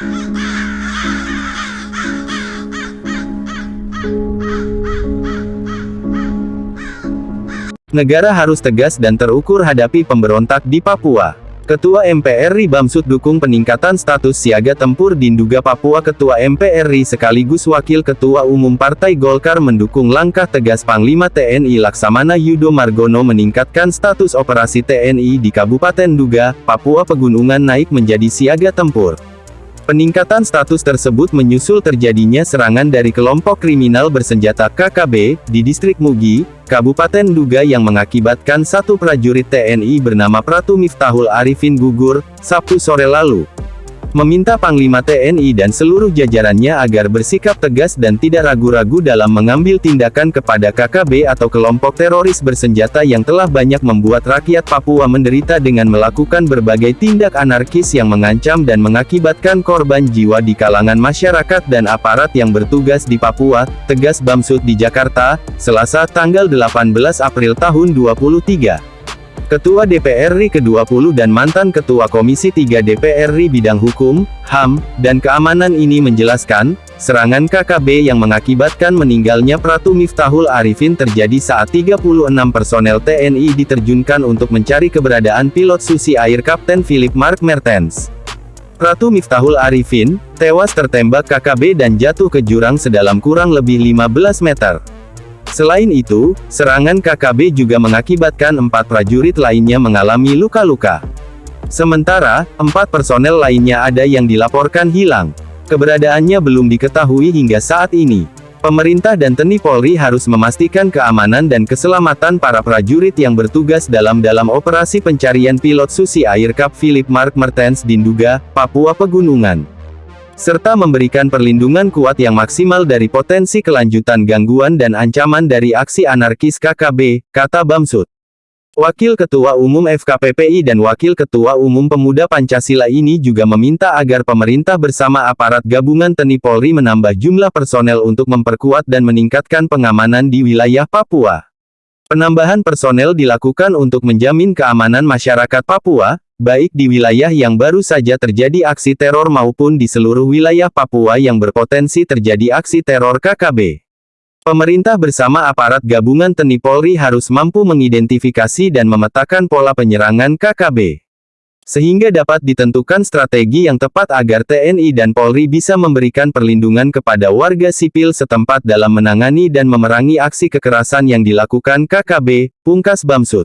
Negara harus tegas dan terukur hadapi pemberontak di Papua. Ketua MPR RI Bamsud dukung peningkatan status siaga tempur di Nduga Papua Ketua MPR RI sekaligus Wakil Ketua Umum Partai Golkar mendukung langkah tegas Panglima TNI Laksamana Yudo Margono meningkatkan status operasi TNI di Kabupaten Nduga, Papua Pegunungan naik menjadi siaga tempur. Peningkatan status tersebut menyusul terjadinya serangan dari kelompok kriminal bersenjata KKB, di distrik Mugi, Kabupaten Duga yang mengakibatkan satu prajurit TNI bernama Pratu Miftahul Arifin gugur, Sabtu sore lalu meminta Panglima TNI dan seluruh jajarannya agar bersikap tegas dan tidak ragu-ragu dalam mengambil tindakan kepada KKB atau kelompok teroris bersenjata yang telah banyak membuat rakyat Papua menderita dengan melakukan berbagai tindak anarkis yang mengancam dan mengakibatkan korban jiwa di kalangan masyarakat dan aparat yang bertugas di Papua, tegas Bamsud di Jakarta, Selasa tanggal 18 April tahun 2023. Ketua DPR RI ke-20 dan mantan Ketua Komisi 3 DPR RI Bidang Hukum, HAM, dan Keamanan ini menjelaskan, serangan KKB yang mengakibatkan meninggalnya Pratu Miftahul Arifin terjadi saat 36 personel TNI diterjunkan untuk mencari keberadaan pilot susi air Kapten Philip Mark Mertens. Pratu Miftahul Arifin, tewas tertembak KKB dan jatuh ke jurang sedalam kurang lebih 15 meter. Selain itu, serangan KKB juga mengakibatkan empat prajurit lainnya mengalami luka-luka. Sementara, empat personel lainnya ada yang dilaporkan hilang. Keberadaannya belum diketahui hingga saat ini. Pemerintah dan TNI Polri harus memastikan keamanan dan keselamatan para prajurit yang bertugas dalam dalam operasi pencarian pilot Susi Air Cup Philip Mark Mertens di Nduga, Papua Pegunungan serta memberikan perlindungan kuat yang maksimal dari potensi kelanjutan gangguan dan ancaman dari aksi anarkis KKB, kata Bamsud. Wakil Ketua Umum FKPPI dan Wakil Ketua Umum Pemuda Pancasila ini juga meminta agar pemerintah bersama aparat gabungan TNI Polri menambah jumlah personel untuk memperkuat dan meningkatkan pengamanan di wilayah Papua. Penambahan personel dilakukan untuk menjamin keamanan masyarakat Papua, baik di wilayah yang baru saja terjadi aksi teror maupun di seluruh wilayah Papua yang berpotensi terjadi aksi teror KKB. Pemerintah bersama aparat gabungan TNI Polri harus mampu mengidentifikasi dan memetakan pola penyerangan KKB. Sehingga dapat ditentukan strategi yang tepat agar TNI dan Polri bisa memberikan perlindungan kepada warga sipil setempat dalam menangani dan memerangi aksi kekerasan yang dilakukan KKB, pungkas Bamsud.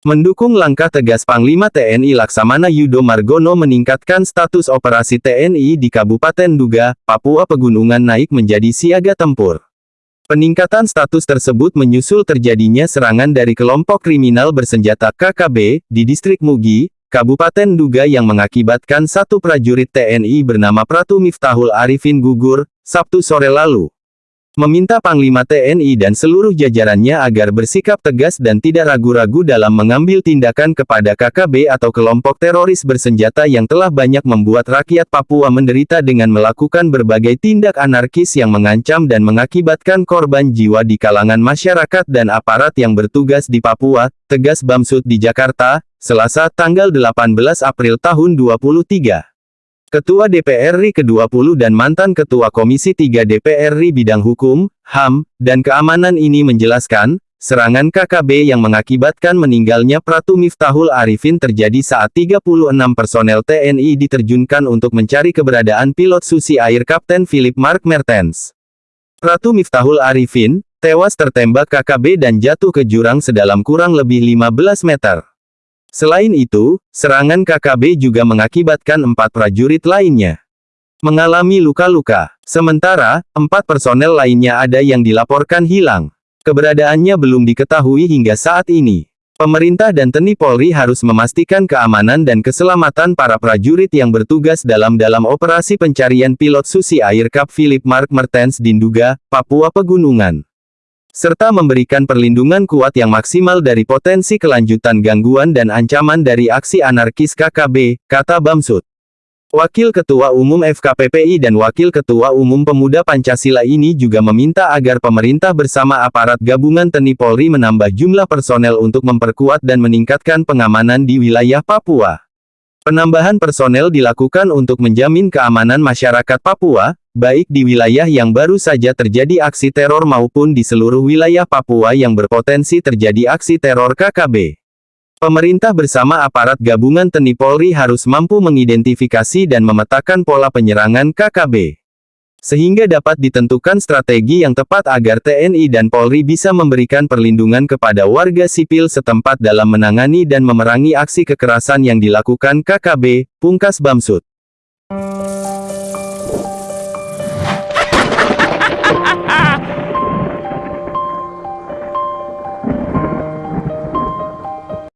Mendukung langkah tegas Panglima TNI Laksamana Yudo Margono meningkatkan status operasi TNI di Kabupaten Duga, Papua Pegunungan naik menjadi siaga tempur. Peningkatan status tersebut menyusul terjadinya serangan dari kelompok kriminal bersenjata KKB, di distrik Mugi, Kabupaten Duga yang mengakibatkan satu prajurit TNI bernama Pratu Miftahul Arifin gugur, Sabtu sore lalu meminta Panglima TNI dan seluruh jajarannya agar bersikap tegas dan tidak ragu-ragu dalam mengambil tindakan kepada KKB atau kelompok teroris bersenjata yang telah banyak membuat rakyat Papua menderita dengan melakukan berbagai tindak anarkis yang mengancam dan mengakibatkan korban jiwa di kalangan masyarakat dan aparat yang bertugas di Papua, tegas Bamsud di Jakarta, Selasa tanggal 18 April tahun 2023. Ketua DPR RI ke-20 dan mantan Ketua Komisi 3 DPR RI Bidang Hukum, HAM, dan Keamanan ini menjelaskan, serangan KKB yang mengakibatkan meninggalnya Pratu Miftahul Arifin terjadi saat 36 personel TNI diterjunkan untuk mencari keberadaan pilot susi air Kapten Philip Mark Mertens. Pratu Miftahul Arifin, tewas tertembak KKB dan jatuh ke jurang sedalam kurang lebih 15 meter. Selain itu, serangan KKB juga mengakibatkan empat prajurit lainnya mengalami luka-luka. Sementara, empat personel lainnya ada yang dilaporkan hilang. Keberadaannya belum diketahui hingga saat ini. Pemerintah dan TNI Polri harus memastikan keamanan dan keselamatan para prajurit yang bertugas dalam dalam operasi pencarian pilot Susi Air Cup Philip Mark Mertens di Nduga, Papua Pegunungan serta memberikan perlindungan kuat yang maksimal dari potensi kelanjutan gangguan dan ancaman dari aksi anarkis KKB, kata Bamsud. Wakil Ketua Umum FKPPI dan Wakil Ketua Umum Pemuda Pancasila ini juga meminta agar pemerintah bersama aparat gabungan TNI Polri menambah jumlah personel untuk memperkuat dan meningkatkan pengamanan di wilayah Papua. Penambahan personel dilakukan untuk menjamin keamanan masyarakat Papua, baik di wilayah yang baru saja terjadi aksi teror maupun di seluruh wilayah Papua yang berpotensi terjadi aksi teror KKB. Pemerintah bersama aparat gabungan TNI Polri harus mampu mengidentifikasi dan memetakan pola penyerangan KKB. Sehingga dapat ditentukan strategi yang tepat agar TNI dan Polri bisa memberikan perlindungan kepada warga sipil setempat dalam menangani dan memerangi aksi kekerasan yang dilakukan KKB, pungkas Bamsud.